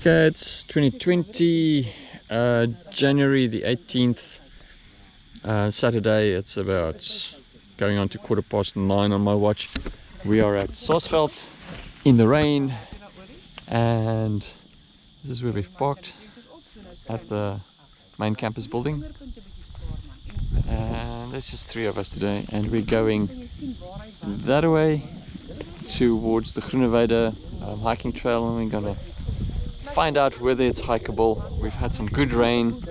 Okay, it's 2020, uh, January the 18th, uh, Saturday. It's about going on to quarter past nine on my watch. We are at Saasveld in the rain, and this is where we've parked at the main campus building. And there's just three of us today, and we're going that way towards the Groeneweide um, hiking trail, and we're gonna find out whether it's hikeable. We've had some good rain.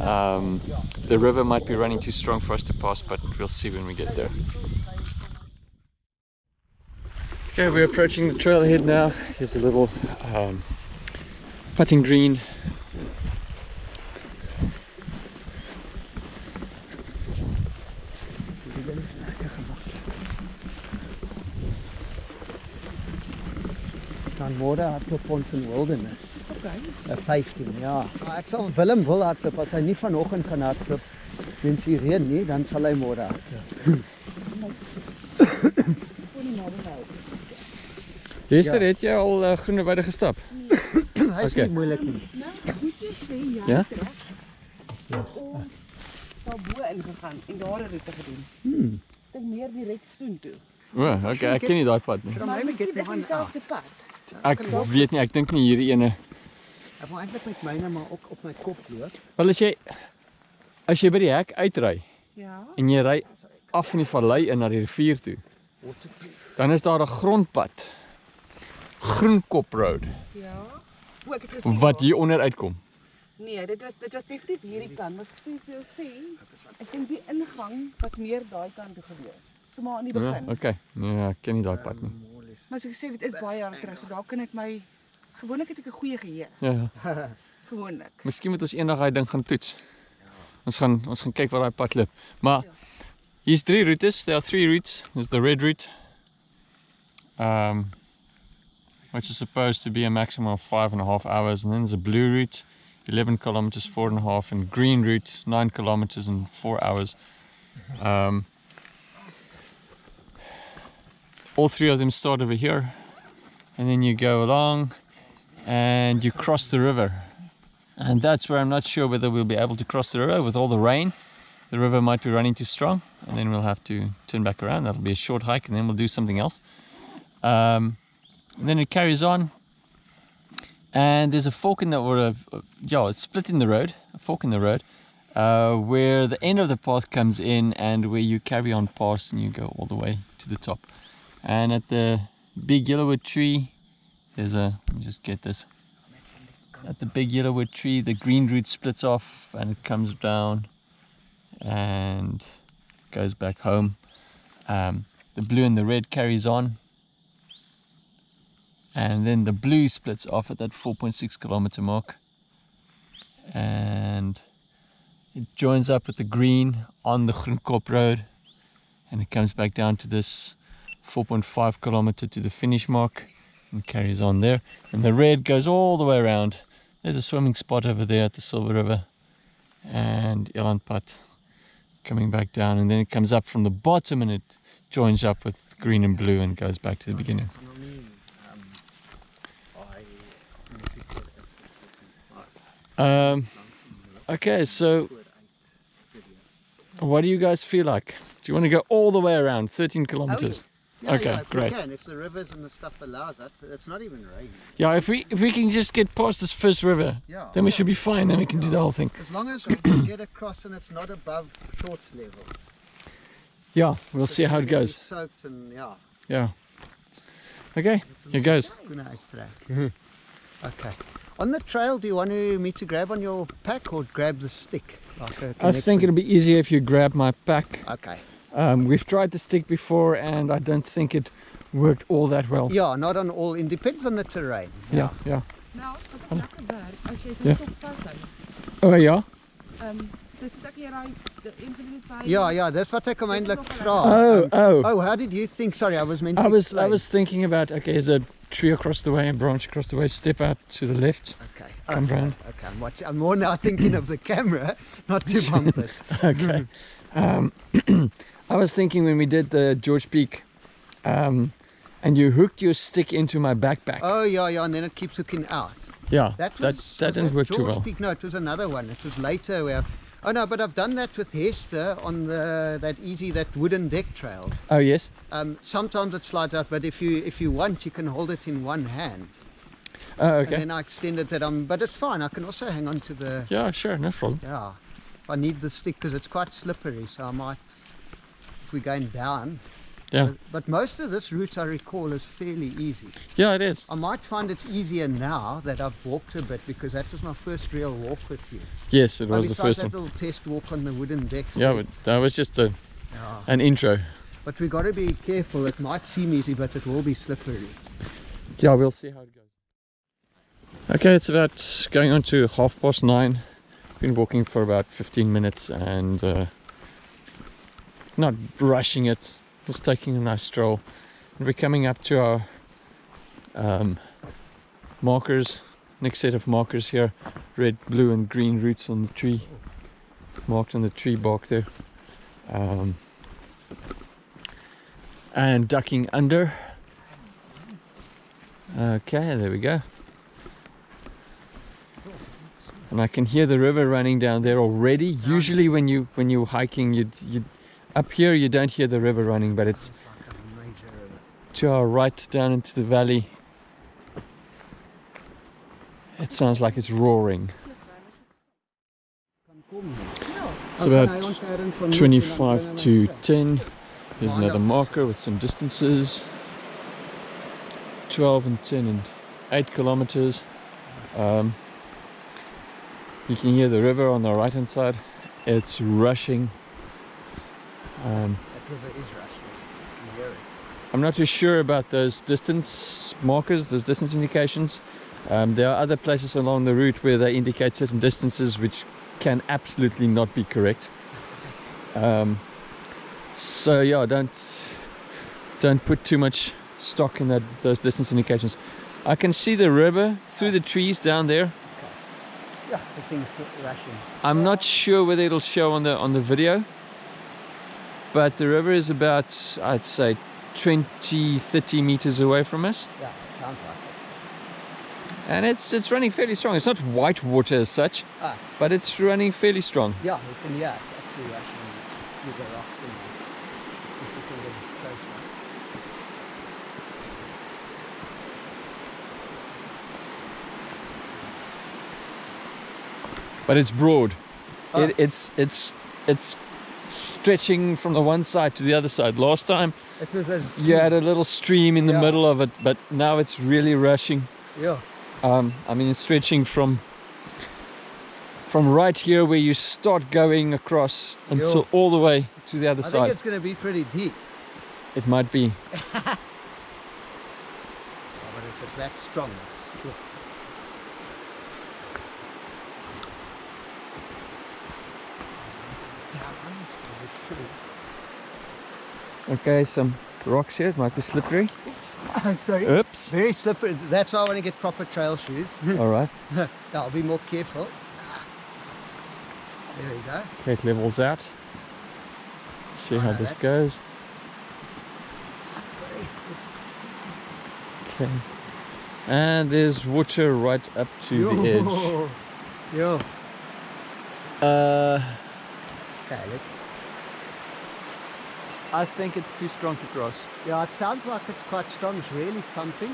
Um, the river might be running too strong for us to pass, but we'll see when we get there. Okay, we're approaching the trailhead now. Here's a little um, putting green. Dan môre hardloop ons in Wilderness. Okay. Uh, 15, ja. Maar ek sal Willem wil hardloop as hy nie vanoggend gaan hardloop. Wens die reën nie, dan sal hy môre hardloop. Gister het jy al uh, Groeneweide gestap? Hy is Okay. nie moeilik nie. Nou, moet jy sê Ja? het reg. Ons daar bo ingegaan en daar 'n roete gedoen. Hmm. Ek dink meer direk soen toe. O, oh, okay, ek ken nie daai pad nie. From Maar my miskien get is me dit on dieselfde pad. Ek weet nie, ek dink nie hierdie ene. Ek wil eintlik met myne maar ook op my kop loop. Wel as jy as jy by die hek uitry Ja. en jy ry af in die vallei in na die rivier toe, dan is daar 'n grondpad. Groenkop Road Ja. O, ek het gesien. wat hier onder uitkom. Nee, dit was dit was definitief hierdie kant. Wat ek sê vir jou sê, ek dink die ingang was meer daai kant toe gewees. So maar aan die Ja, begin. okay. Nee, ek ken nie daai pad nie. Maar soos ek sê, dit is baie jaar terug, so daar kan ek my gewoonlik het ek 'n goeie geheue, Ja, gewoonlik. miskien moet ons eendag daai ding gaan toets. Ons gaan ons gaan kyk waar daai pad loop. Maar hier's drie roetes. There are three routes. There's the red route. Um which is supposed to be a maximum of five and a half hours, and then there's a blue route, 11 kilometers, four and a half, and green route, nine kilometers and four hours. Um, all three of them start over here, and then you go along, and you cross the river. And that's where I'm not sure whether we'll be able to cross the river with all the rain. The river might be running too strong, and then we'll have to turn back around. That'll be a short hike, and then we'll do something else. Um, and then it carries on, and there's a fork in the or a, yeah, it's split in the road, a fork in the road, uh, where the end of the path comes in, and where you carry on past, and you go all the way to the top. And at the big yellowwood tree, there's a let me just get this. At the big yellowwood tree the green route splits off and it comes down and goes back home. Um, the blue and the red carries on. And then the blue splits off at that 4.6 kilometer mark. And it joins up with the green on the Groenkop road. And it comes back down to this 4.5 kilometer to the finish mark and carries on there and the red goes all the way around there's a swimming spot over there at the Silver River and Elandpad coming back down and then it comes up from the bottom and it joins up with green and blue and goes back to the beginning. Um, okay, so what do you guys feel like? Do you want to go all the way around 13 kilometers? Yeah, Okay, yeah, if we great. can, if the rivers and the stuff allows us, it's not even raining. Yeah, if we if we can just get past this first river, Yeah. then we should be fine. Then we can do the whole thing. As long as we can get across and it's not above shorts level. Yeah, we'll see how it We're gonna be goes. Soaked and yeah, Yeah. Okay, here goes. okay. On the trail, do you want me to grab on your pack or grab the stick? Like I think it'll be easier if you grab my pack. Okay. Um, we've tried the stick before, and I don't think it worked all that well. Yeah, not on all. It depends on the terrain. Yeah, yeah. Nou, wat ek lekker werk as jy Ja. dit op vashou. Oh yeah. Ehm dis soos ek hier daai die internet by. Yeah, yeah. That's what ek hom eintlik vra. Oh, Um, oh. Oh, how did you think? Sorry, I was meant to I to was I was thinking about okay, is a tree across the way, a branch across the way. Step out to the left. Okay. Come okay. round. Okay. I'm watching. I'm more now thinking of the camera, not to bump us. Okay. Um, I was thinking when we did the George Peak, um, And you hooked your stick into my backpack. Oh yeah, yeah, and then it keeps hooking out. yeah, That that, was, that was didn't work too George well. Peak? No, it was another one. It was later where. Oh no, but I've done that with Hester on the that easy that wooden deck trail. Oh, yes? Um, sometimes it slides out, but if you if you want, you can hold it in one hand. Oh, okay. And then I extended that. Um, but it's fine. I can also hang on to the. Yeah, sure, no problem. Yeah, I need the stick because it's quite slippery. So I might, if we're going down. Yeah. But, but most of this route I recall is fairly easy. Yeah, it is. I might find it's easier now that I've walked a bit because that was my first real walk with you. Yes, it was the first that one. little test walk on the wooden deck. Yeah, but that was just a, yeah. an intro. But we got to be careful. It might seem easy, but it will be slippery. Yeah, we'll see how it goes. Okay, it's about going on to half past nine. Been walking for about 15 minutes and uh, not rushing it, just taking a nice stroll. And we're coming up to our um, markers, next set of markers here red, blue, and green roots on the tree, marked on the tree bark there. Um, and ducking under. Okay, there we go. And I can hear the river running down there already. Usually when you when you're hiking you you up here you don't hear the river running, but it's Sounds like a major river. to our right down into the valley. It sounds like it's roaring. It's about 25 to 10. Here's another marker with some distances. 12 and 10 and 8 kilometers. Um, you can hear the river on the right hand side. It's rushing. Um, That river is rushing. You hear it. I'm not too sure about those distance markers, those distance indications. Um, there are other places along the route where they indicate certain distances which can absolutely not be correct. Um, so yeah, don't don't put too much stock in that those distance indications. I can see the river through the trees down there. Yeah, the thing's rushing. I'm not sure whether it'll show on the on the video, but the river is about I'd say 20 30 meters away from us. Yeah, it sounds like it. and it's it's running fairly strong. It's not white water as such, Ah, it's- but it's running fairly strong. yeah, you can hear it's actually rushing through the rocks and see if we can get closer. But it's broad. Ah. It, it's it's it's stretching from the one side to the other side. Last time It was a you had a little stream in the Yeah. middle of it, but now it's really rushing. yeah, Um, I mean, it's stretching from from right here where you start going across until Yeah. all the way to the other side. I think it's going to be pretty deep. It might be. But if it's that strong, it's Okay, some rocks here. It might be slippery. Sorry. Oops. Very slippery. That's why I want to get proper trail shoes. All right. I'll be more careful. There we go. Okay, it levels out. Let's see Oh, how no, this goes. Okay. And there's water right up to the edge. Yo. Uh, Okay, let's. I think it's too strong to cross. Yeah, it sounds like it's quite strong. It's really pumping.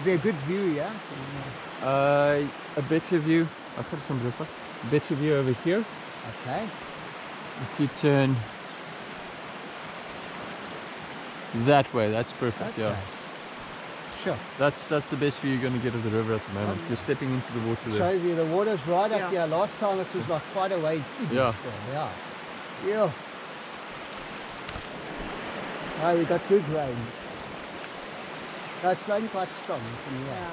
Is there a good view yeah? Uh, a better view. I've got some blue A better view over here. Okay. If you turn that way, that's perfect. Yeah, Sure. that's that's the best view you're going to get of the river at the moment. You're stepping into the water there. Shows you the water's right Yeah. up here. Last time it was like quite a way. Yeah. Yeah. Yeah. Oh, we got good rain. That's rain quite strong. You can hear.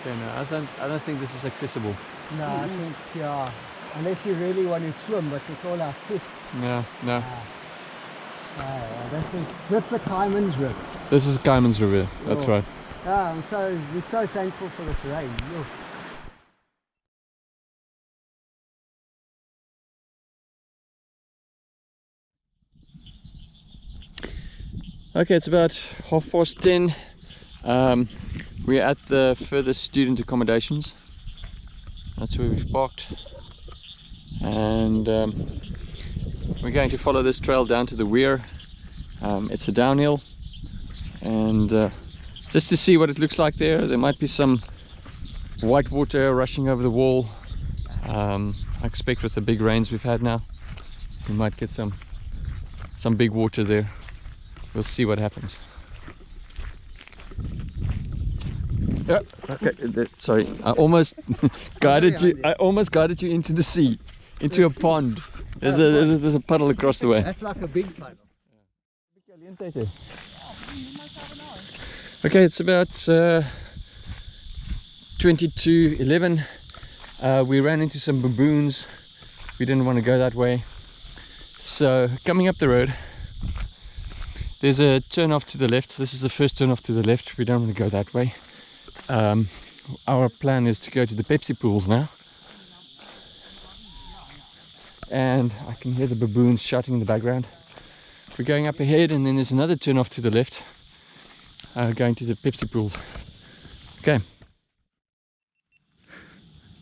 Okay, no, I don't I don't think this is accessible. No, I think, yeah. Unless you really want to swim, but it's all our fish. No, no. Oh, yeah, that's, the, that's the Kaaimans River. This is Kaaimans River. That's Oh. right. Yeah, I'm so, we're so thankful for this rain. Yo. Okay, it's about half past ten. Um, we're at the furthest student accommodations. That's where we've parked. And um, we're going to follow this trail down to the weir. Um, it's a downhill. And uh, just to see what it looks like there, there might be some white water rushing over the wall. Um, I expect with the big rains we've had now, we might get some some big water there. We'll see what happens. Yeah, okay, uh, sorry, I almost guided you. I almost guided you into the sea, into a pond. There's a there's a puddle across the way. That's like a big puddle. Okay, it's about uh, 22 11. Uh, we ran into some baboons. We didn't want to go that way. So, coming up the road, there's a turn off to the left. This is the first turn off to the left. We don't want to go that way. Um, our plan is to go to the Pepsi pools now. And I can hear the baboons shouting in the background. We're going up ahead, and then there's another turn off to the left uh, going to the Pepsi pools. Okay.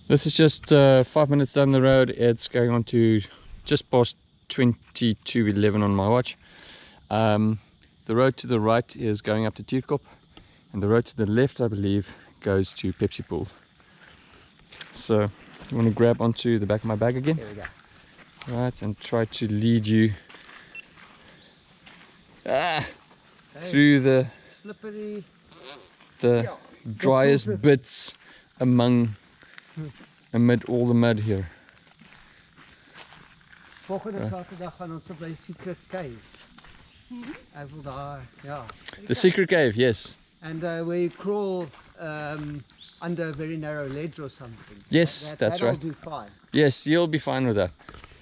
This is just uh, five minutes down the road. It's going on to just past 22.11 on my watch. Um, the road to the right is going up to Tierkop and the road to the left, I believe, goes to Pepsi Pool. So you want to grab onto the back of my bag again? There we go. Right, and try to lead you ah, through the Slippery. the driest bits among amid all the mud here. Volgende Saterdag gaan ons by Secret Cave. Ek wil daar, ja. The secret cave, yes. And uh, where you crawl um, under a very narrow ledge or something. Yes, That, that's that'll right. do fine. Yes, you'll be fine with that.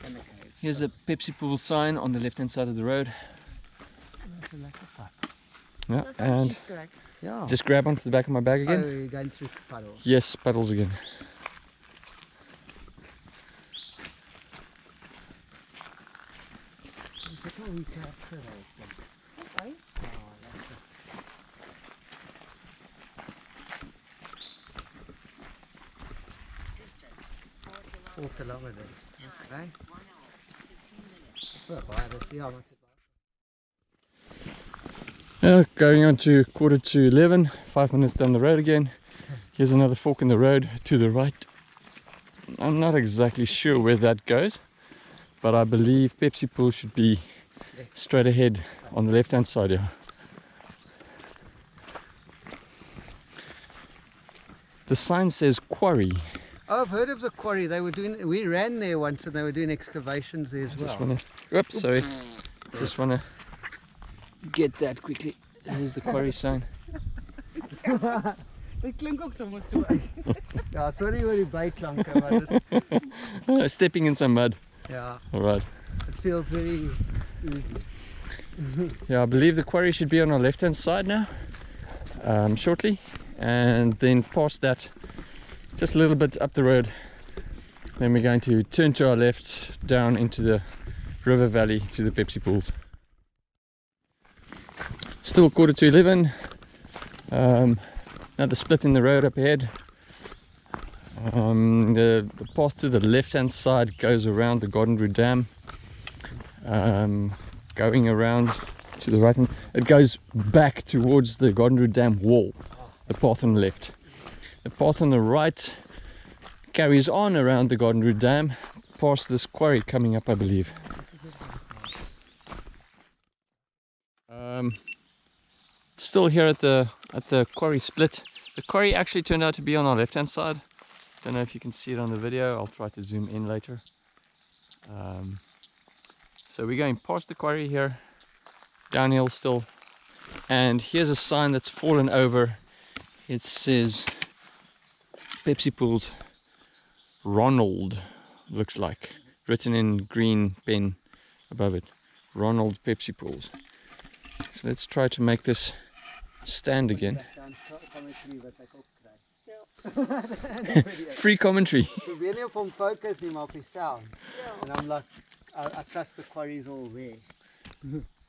cave. Here's a Pepsi Pool sign on the left hand side of the road. That's a lekker pad. Yeah, and Ja. just grab onto the back of my bag oh, again. you're going through puddles. Yes, puddles again. Kerk gery het? Okay. Ah, lekker. Four kilometers. Okay. Well, ja, maar Yeah, going on to quarter to 11, five minutes down the road again. Here's another fork in the road to the right. I'm not exactly sure where that goes, but I believe Pepsi Pool should be straight ahead on the left hand side here. The sign says quarry. Oh, I've heard of the quarry. They were doing. We ran there once, and they were doing excavations there as Just well. wanna, oops, sorry. Just wanna get that quickly. Here's the quarry sign. Dit klink ook sommer so. Ja, sorry oor die byklanke, maar dis stepping in some mud. ja, All right. it feels very Yeah, I believe the quarry should be on our left hand side now, um, shortly, and then past that, just a little bit up the road. Then we're going to turn to our left down into the river valley to the Pepsi pools. Still quarter to 11. Um, another split in the road up ahead. Um, the, the path to the left hand side goes around the Garden Route Dam. Um, going around to the right hand, it goes back towards the Route Dam wall, the path on the left. The path on the right carries on around the Route Dam, past this quarry coming up, I believe. Um, still here at the at the quarry split. The quarry actually turned out to be on our left hand side. Don't know if you can see it on the video. I'll try to zoom in later. Um, so we're going past the quarry here, downhill still. And here's a sign that's fallen over. It says Pepsi Pools Ronald, looks like. Written in green pen above it. Ronald Pepsi Pools. So let's try to make this stand again. Dan commentary wat ek ook kry. Free commentary. Probeer nie op hom fokus nie, maar op die sound. And I'm like I, I trust the quarry's all there.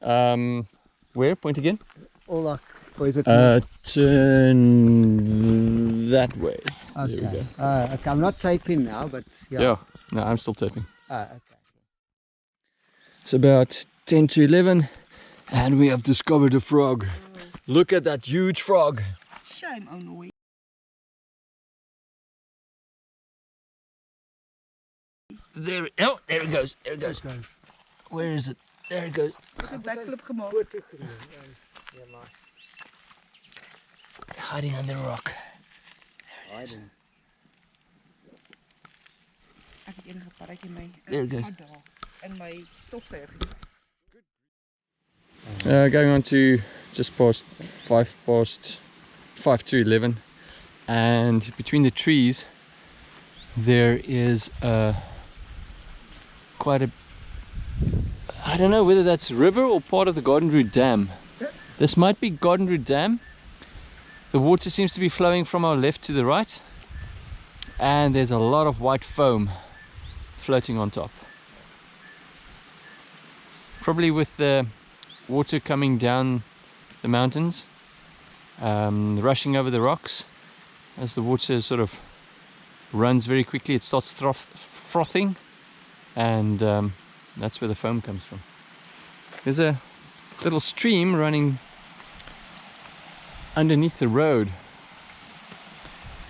Um, Where? Point again. Olak, or is it? Uh, turn that way. There we okay. go. Uh, okay. I'm not typing now, but yeah. Yeah. No, I'm still tapping. Ah, okay. It's about 10 to 11 and we have discovered a frog. Look at that huge frog. Shame ou nooi. There, oh, there it goes. There it goes. Okay. Where is it? There it goes. Ek het backflip gemaak. Foto geneem. Ja, maar. Hiding under a rock. Hiding. Ek het enige parretjie my There it goes. daar in my stofsuiger. Uh, going on to just past five past five to eleven, and between the trees there is a quite a I don't know whether that's river or part of the Garden Route Dam. This might be Garden Route Dam. The water seems to be flowing from our left to the right, and there's a lot of white foam floating on top. Probably with the water coming down the mountains, um, rushing over the rocks. As the water sort of runs very quickly, it starts froth frothing, and um, that's where the foam comes from. There's a little stream running underneath the road,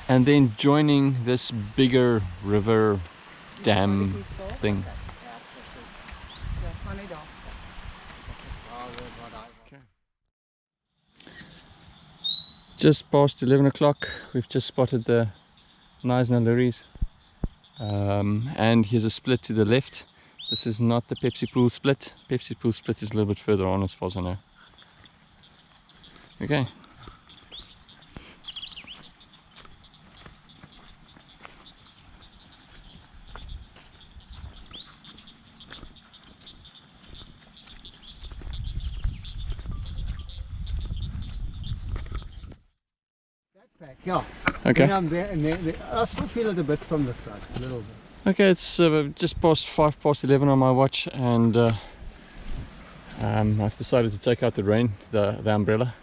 and then joining this bigger river dam thing. Just past 11 o'clock we've just spotted the Knysna loeries um, and here's a split to the left. This is not the Pepsi pool split. Pepsi pool split is a little bit further on as far as I know. Okay. Backpack, yeah. Okay Then I'm there, and then, then I still feel it a bit from the front, a little bit. Okay, it's uh, just past five past eleven on my watch, and uh, um, I've decided to take out the rain, the the umbrella.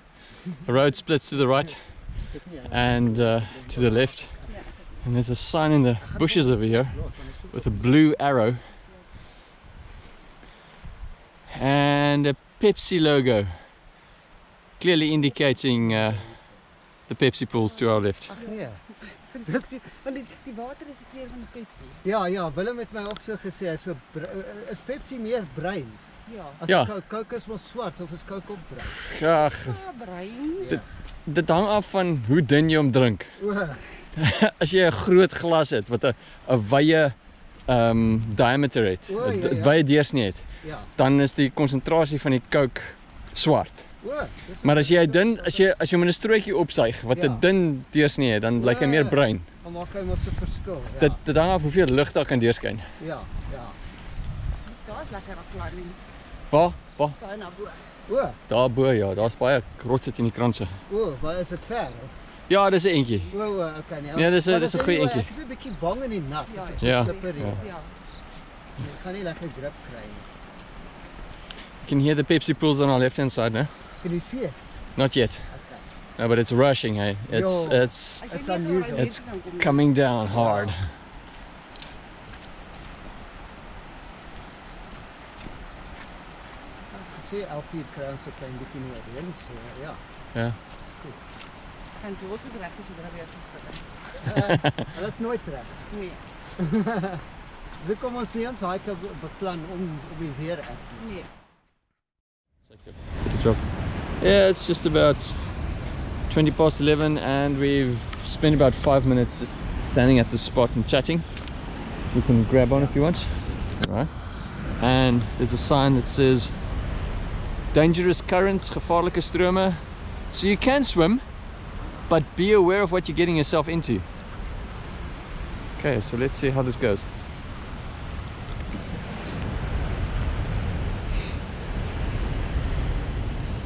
The road splits to the right and uh, to the left, and there's a sign in the bushes over here with a blue arrow and a Pepsi logo, clearly indicating uh, the Pepsi pools to our left. Ag nee. Want die, die water is die kleur van die Pepsi. Ja, ja, Willem het my ook so gesê, hy so br- uh, is Pepsi meer bruin? Ja. As Ja. Coke, is mos swart of is Coke ook bruin? Ag, Ah, brein. Ja. dit hang af van hoe dun jy hom drink. O, as jy 'n groot glas het wat 'n 'n wye um diameter het, O, ja, 'n ja. wye deursnee het, ja. dan is die konsentrasie van die Coke swart. O, Maar as jy dun as jy as jy met 'n strootjie opsuig wat 'n Ja. dun deursnee het, dan blyk hy meer O. bruin. dan maak hy mos 'n verskil. Ja. Dit dit hang af hoeveel lig daar kan deurskyn. ja, ja. Daar is lekker afklaring. Waar? Waar? Daar na bo. O, Daar bo ja, daar's baie rotse teen die kranse. o, maar is dit ver of? Ja, dis 'n entjie. O, o, okay nee. Nee, dis 'n- dis 'n is goeie anyway, entjie. Ek is 'n bietjie bang in die nat. Ja, as dit ja. so slippery Ja. Ja. Ek gaan nie lekker grip kry nie. You can hear the Pepsi pools on our left hand side now. Kan jy sien? Not yet. Okay. No, but it's rushing, hey. It's Yo. it's It's weet nie of unusual. It's mense dan kom nie. coming down hard. Ek sê Alfie kry ons 'n klein bietjie meer reën, so ja. Ja. Dis goed. Gaan George ook reg is oor weer gespit. Uh, Hulle is nooit reg. Nee, So kom ons nie ons hike be- beplan om op die weer ek. nee. Good job. Yeah, it's just about 20 past 11 and we've spent about five minutes just standing at the spot and chatting. You can grab on if you want. Right. And there's a sign that says dangerous currents, gevaarlijke strome. So you can swim, but be aware of what you're getting yourself into. Okay, so let's see how this goes.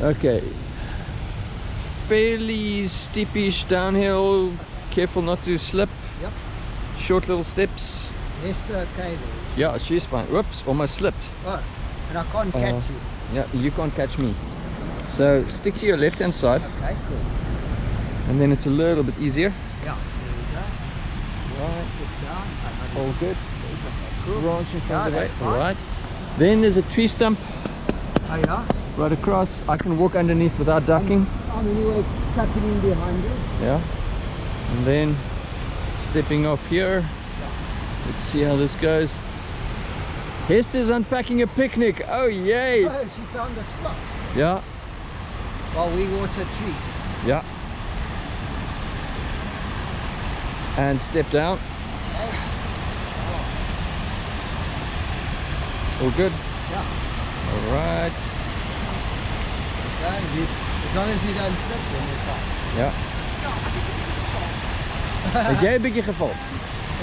Okay. Fairly steepish downhill. Careful not to slip. Yep. Short little steps. Neste okay. Yeah, she's fine. Whoops, almost slipped. Oh, and I can't Uh, catch you. Yeah, you can't catch me. So stick to your left hand side Okay, cool. and then it's a little bit easier. Yeah, there we go. Right, down. All good. cool. Branch in front of the Yeah, that's All Then there's a tree stump Oh, yeah. Right across. I can walk underneath without ducking. I'm anyway tucking in behind you. Yeah. And then stepping off here. Let's see how this goes. Hester's unpacking a picnic. Oh yay! Oh, she found a spot. Yeah, While we water trees. yeah. And step down. All good. Yeah. All right. Okay, we, as long as you don't slip, then we're fine. Ja. Het jij een beetje geval?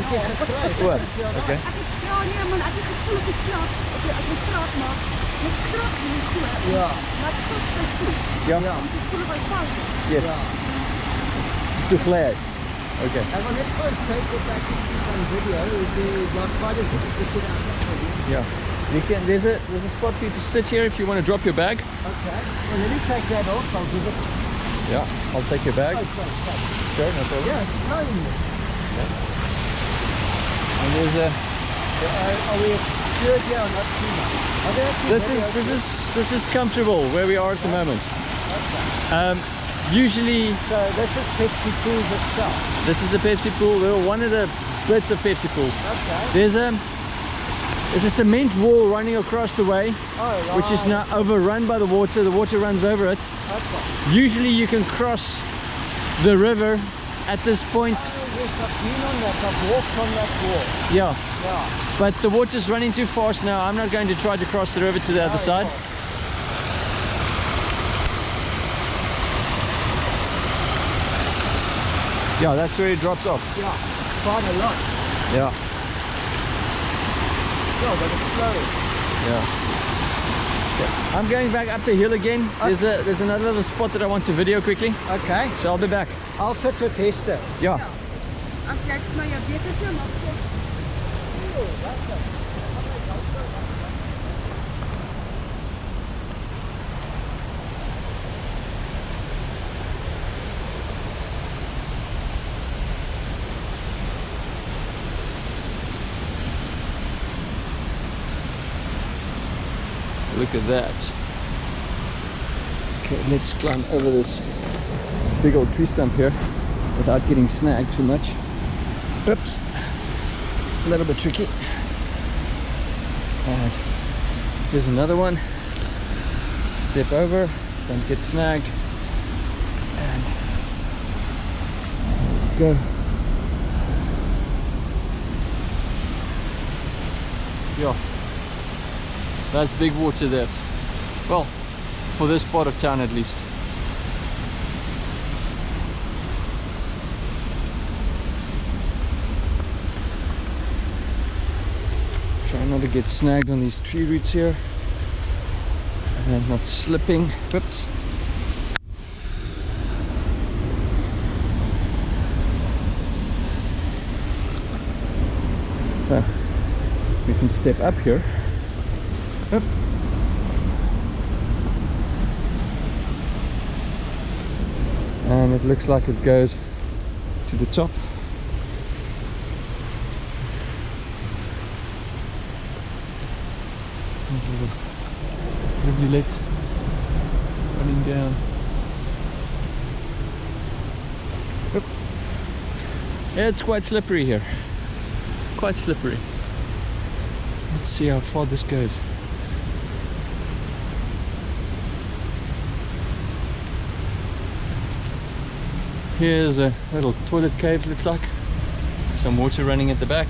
Ik heb gekruid. Oor. Oké. Ek het ja nee man, ek het gevoel ek het krap. Ek het ek het krap maar met krap hier so. Ja. Maar dit is so goed. Ja. Ja. Ek voel by fout. Yes. Ja. Too glad. Oké. I will let first take it back into some video. We've got quite a bit to sit out for you. Yeah. You can. There's a there's a spot for you to sit here if you want to drop your bag. Okay. Well, let me take that off. I'll give it. Yeah. I'll take your bag. Oh, sorry, sorry. Sure, no problem. Yeah, it's flowing there. And there's a. Are, are we here or not too much? Are This is this here? is this is comfortable where we are at the moment. Okay. Um, usually So this is Pepsi Pool itself. this is the Pepsi pool. We're one of the bits of Pepsi pool. Okay. There's a there's a cement wall running across the way, Oh, which is right. now overrun by the water. The water runs over it. Okay. Usually you can cross the river at this point. I've been on that. I've walked on that wall. Yeah, Yeah. but the water's running too fast now. I'm not going to try to cross the river to the other Oh, side. right. Yeah, that's where it drops off. Yeah. Quite a lot. Yeah, Yeah, but it's flowing. yeah. So, I'm going back up the hill again. There's a there's another little spot that I want to video quickly, Okay. so I'll be back. I'll set sit with Hester. Yeah. As Look at that. Okay, let's climb over this big old tree stump here without getting snagged too much. Oops. A little bit tricky. And here's another one. Step over, don't get snagged. And go. Yeah. That's big water that. Well, for this part of town at least. Try not to get snagged on these tree roots here. And not slipping. Whoops. So, uh, we can step up here. And it looks like it goes to the top. Rivulet running down. Up. Yeah, it's quite slippery here. Quite slippery. Let's see how far this goes. Here's a little toilet cave looks like. Some water running at the back.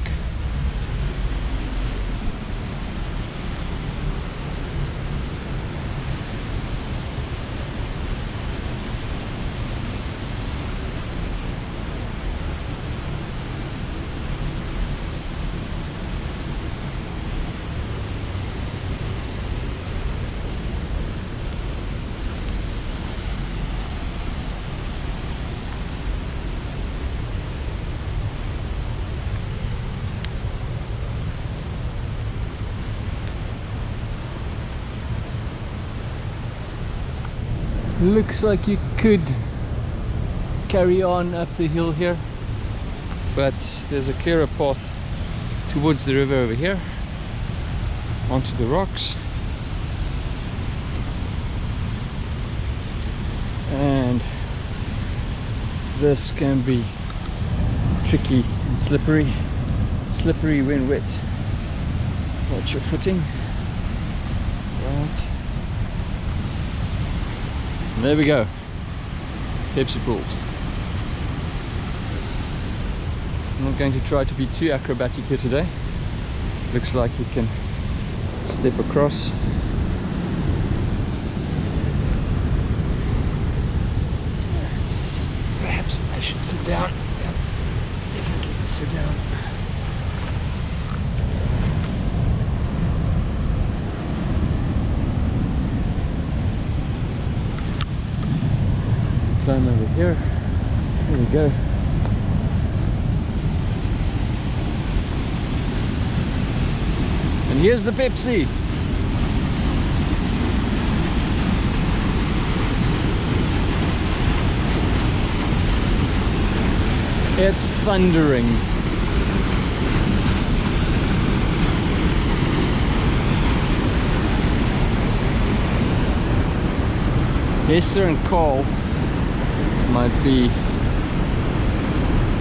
Looks like you could carry on up the hill here but there's a clearer path towards the river over here onto the rocks. And this can be tricky and slippery slippery when wet. Watch your footing right there we go. Pepsi pools I'm not going to try to be too acrobatic here today. Looks like you can step across. Perhaps I should sit down. Definitely sit down climb over here. Here we go. And here's the Pepsi. It's thundering. Esther and Cole might be.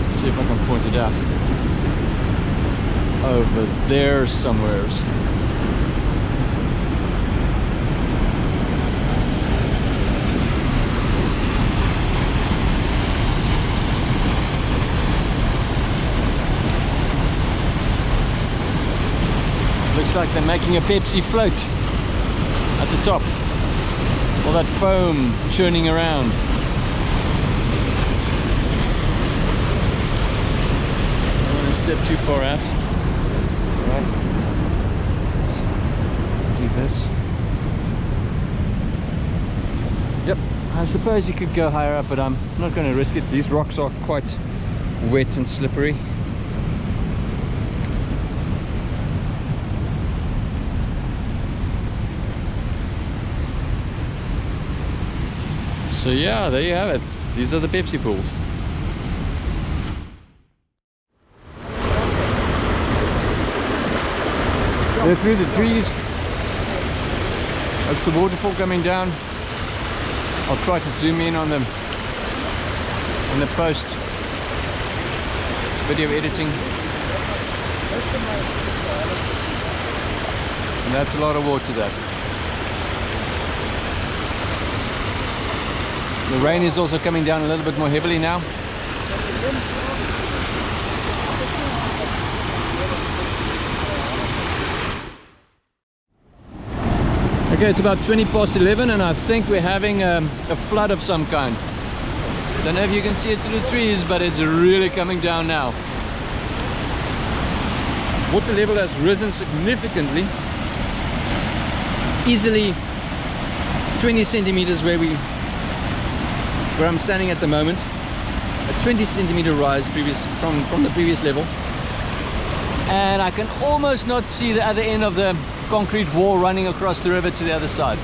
Let's see if I can point it out. Over there somewheres looks like they're making a Pepsi float at the top. All that foam churning around step too far out. Right. Let's do this. Yep, I suppose you could go higher up, but I'm not going to risk it. These rocks are quite wet and slippery. So yeah, there you have it. These are the Pepsi pools. They're through the trees. That's the waterfall coming down. I'll try to zoom in on them in the post video editing. And that's a lot of water there. The rain is also coming down a little bit more heavily now. Okay, it's about 20 past 11 and I think we're having um, a flood of some kind. Don't know if you can see it through the trees, but it's really coming down now. Water level has risen significantly. Easily 20 centimeters where we where I'm standing at the moment. A 20 centimeter rise previous from, from the previous level. And I can almost not see the other end of the concrete wall running across the river to the other side.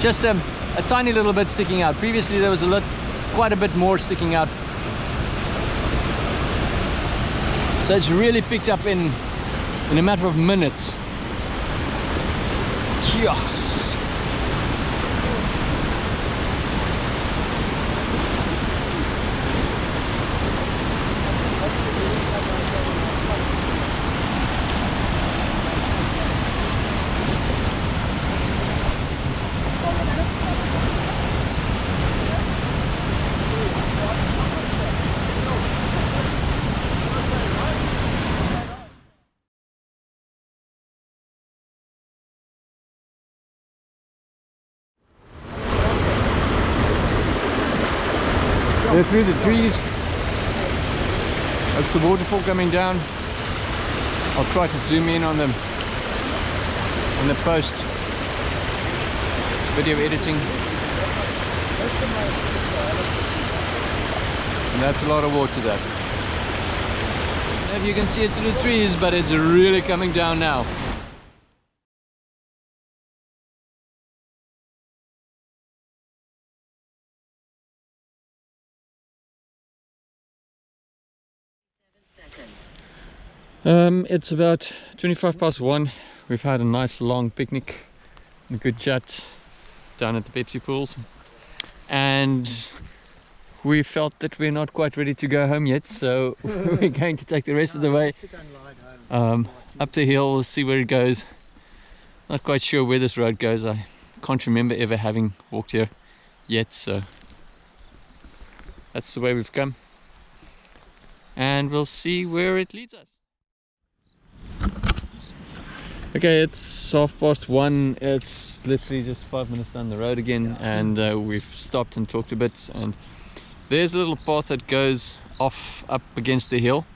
Just um, a tiny little bit sticking out. Previously there was a lot, quite a bit more sticking out. So it's really picked up in, in a matter of minutes. Yes. They're through the trees. That's the waterfall coming down. I'll try to zoom in on them in the post video editing. And that's a lot of water there. If you can see it through the trees, but it's really coming down now. Um, it's about 25 past one. We've had a nice long picnic and a good chat down at the Pepsi pools. And we felt that we're not quite ready to go home yet, so we're going to take the rest of the way um, up the hill, see where it goes. Not quite sure where this road goes. I can't remember ever having walked here yet, so that's the way we've come. And we'll see where it leads us. Okay, it's half past one. It's literally just five minutes down the road again, and uh, we've stopped and talked a bit. And there's a little path that goes off up against the hill.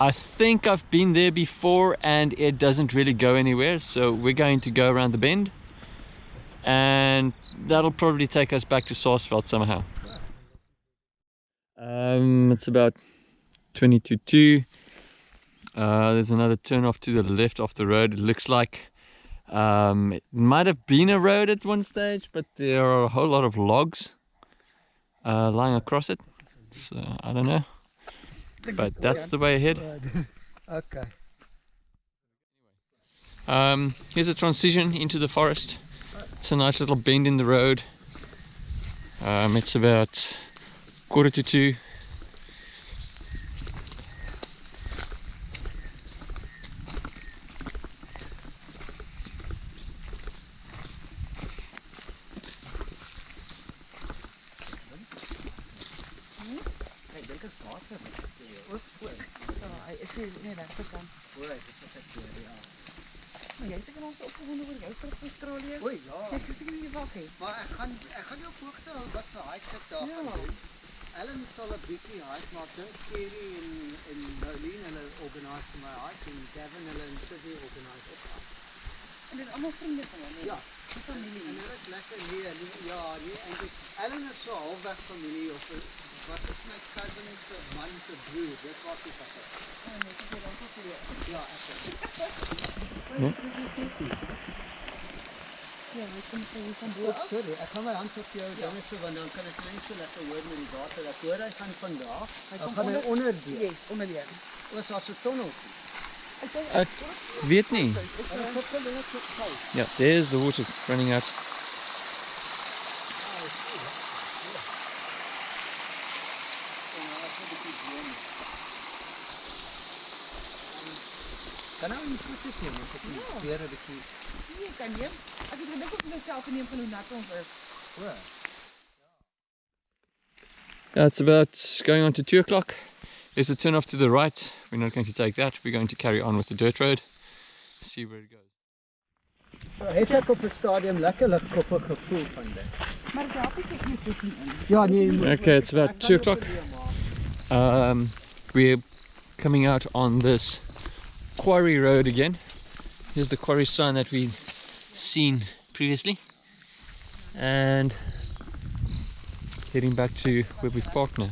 I think I've been there before and it doesn't really go anywhere so we're going to go around the bend and that'll probably take us back to Saasveld somehow. Um, it's about 20 to 2. Uh, there's another turn off to the left off the road it looks like. Um, it might have been a road at one stage but there are a whole lot of logs uh, lying across it so I don't know but that's the way ahead. Okay. Um, here's a transition into the forest. It's a nice little bend in the road. Um, it's about quarter to two. Ek dink dit is water. Ja, hy is nie nie regse kant. Hoor, dit is ek weer. Ja. Maar jy seker ons opgewonde oor jou trip na Australië. O ja. Ek het seker nie wag hê. Maar ek gaan ek gaan jou op hoogte hou wat se hike ek daar Ja. gaan doen. Ellen sal 'n bietjie hike maak. Dink Kerry en en Nolene hulle organise vir my hike en Gavin hulle en Sydney organise ook. En dit is almal vriende van hom, nee. Ja. Die familie. En hulle is lekker nee, nee ja, nee eintlik Ellen is so halfweg familie of wat is my cousin se man se broer. Dit was die wat. Ja, nee, ek het dan ook geleer. Ja, ek. Ja, ek kom vir jou van bo Oep, af. sorry, ek water. Weet nie. Yeah, there's the water running out. Kan nou nie voete sien nie, ek het weer 'n bietjie. Nee, kan neem. Ek het gedink op myself geneem van hoe nat ons is. O. Yeah, it's about going on to two o'clock. There's a turn off to the right. We're not going to take that. We're going to carry on with the dirt road. See where it goes. Het ek op die stadium lekker ligkoppe gevoel van dit. Maar dit help nie ek nie voet nie in. Ja, nee. Okay, it's about two o'clock. Um, we're coming out on this quarry road again. Here's the quarry sign that we've seen previously. And heading back to where we've parked now.